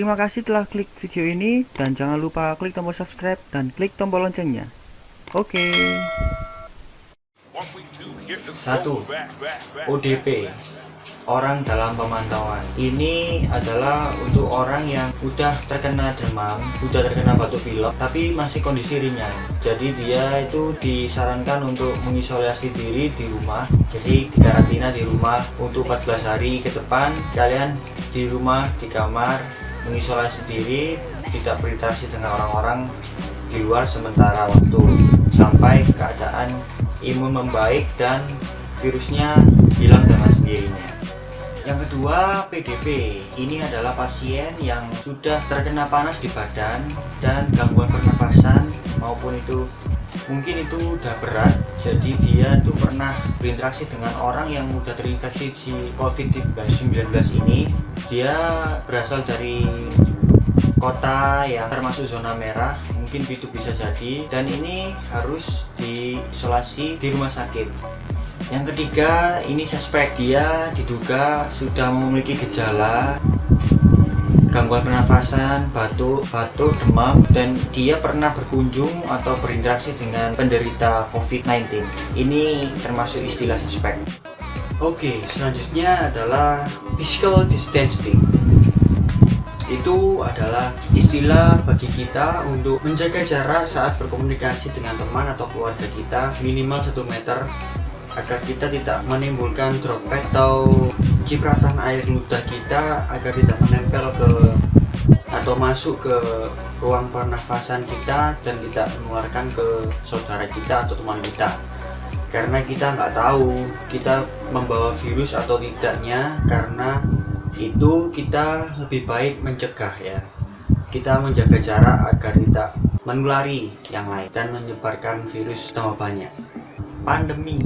Terima kasih telah klik video ini dan jangan lupa klik tombol subscribe dan klik tombol loncengnya. Oke. Satu, ODP orang dalam pemantauan. Ini adalah untuk orang yang udah terkena demam udah terkena batuk pilek tapi masih kondisi ringan. Jadi dia itu disarankan untuk mengisolasi diri di rumah. Jadi dikarantina di rumah untuk 14 hari ke depan. Kalian di rumah di kamar mengisolasi diri tidak berinteraksi dengan orang-orang di luar sementara waktu sampai keadaan imun membaik dan virusnya hilang dengan sendirinya. Yang kedua PDP ini adalah pasien yang sudah terkena panas di badan dan gangguan pernafasan maupun itu mungkin itu udah berat jadi dia tuh pernah berinteraksi dengan orang yang udah terinfeksi di COVID-19 ini. Dia berasal dari kota yang termasuk zona merah mungkin itu bisa jadi. Dan ini harus diisolasi di rumah sakit. Yang ketiga ini suspek. Dia diduga sudah memiliki gejala gangguan pernafasan, batuk, batuk, demam, dan dia pernah berkunjung atau berinteraksi dengan penderita COVID-19. Ini termasuk istilah suspek. Oke, selanjutnya adalah physical distancing. Itu adalah istilah bagi kita untuk menjaga jarak saat berkomunikasi dengan teman atau keluarga kita minimal 1 meter agar kita tidak menimbulkan droplet atau cipratan air ludah kita agar tidak menempel ke atau masuk ke ruang pernafasan kita dan tidak mengeluarkan ke saudara kita atau teman kita. Karena kita nggak tahu kita membawa virus atau tidaknya karena itu kita lebih baik mencegah ya. Kita menjaga jarak agar tidak menulari yang lain dan menyebarkan virus tambah banyak. Pandemi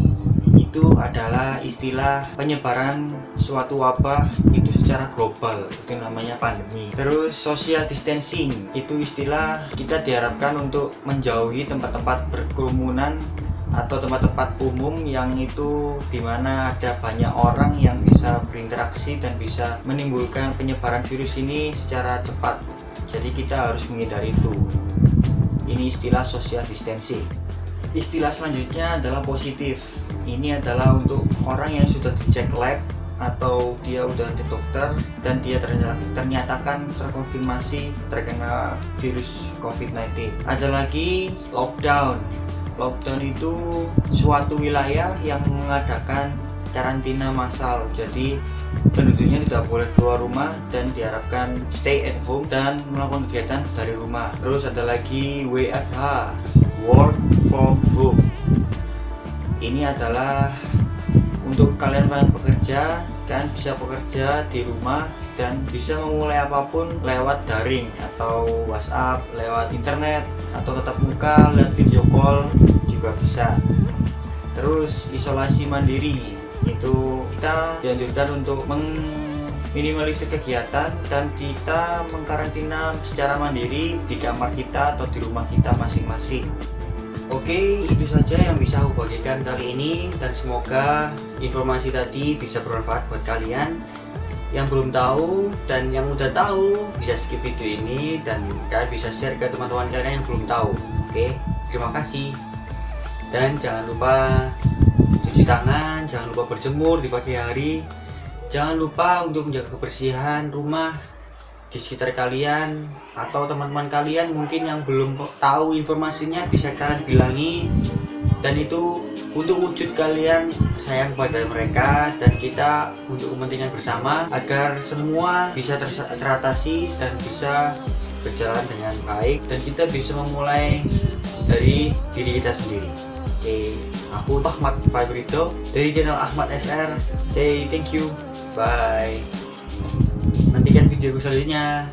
itu adalah istilah penyebaran suatu wabah itu secara global itu namanya pandemi. Terus social distancing itu istilah kita diharapkan untuk menjauhi tempat-tempat berkerumunan atau tempat-tempat umum yang itu di mana ada banyak orang yang bisa berinteraksi dan bisa menimbulkan penyebaran virus ini secara cepat. Jadi kita harus menghindari itu. Ini istilah social distancing. Istilah selanjutnya adalah positif ini adalah untuk orang yang sudah dicek lab atau dia udah di dokter dan dia ternyata ternyatakan terkonfirmasi terkena virus COVID-19 ada lagi lockdown. Lockdown itu suatu wilayah yang mengadakan karantina massal. Jadi penduduknya tidak boleh keluar rumah dan diharapkan stay at home dan melakukan kegiatan dari rumah. Terus ada lagi WFH work from home ini adalah untuk kalian yang bekerja kan bisa bekerja di rumah dan bisa memulai apa pun lewat daring atau WhatsApp, lewat internet atau tetap muka, lewat video call juga bisa. Terus isolasi mandiri itu kita dianjurkan untuk meminimalisir kegiatan dan kita mengkarantina secara mandiri di kamar kita atau di rumah kita masing-masing. Oke, itu saja yang bisa aku bagikan kali ini dan semoga informasi tadi bisa bermanfaat buat kalian yang belum tahu dan yang udah tahu bisa skip video ini dan kalian bisa share ke teman-teman kalian yang belum tahu. Oke, terima kasih. Dan jangan lupa cuci tangan, jangan lupa berjemur di pagi hari. Jangan lupa untuk menjaga kebersihan rumah di sekitar kalian atau teman-teman kalian mungkin yang belum tahu informasinya bisa kalian bilangi. Dan itu untuk wujud kalian sayang pada mereka dan kita untuk kepentingan bersama agar semua bisa ter teratasi dan bisa berjalan dengan baik dan kita bisa memulai dari diri kita sendiri. Oke aku Ahmad Fabrito dari channel Ahmad FR say thank you. Bye videoku selanjutnya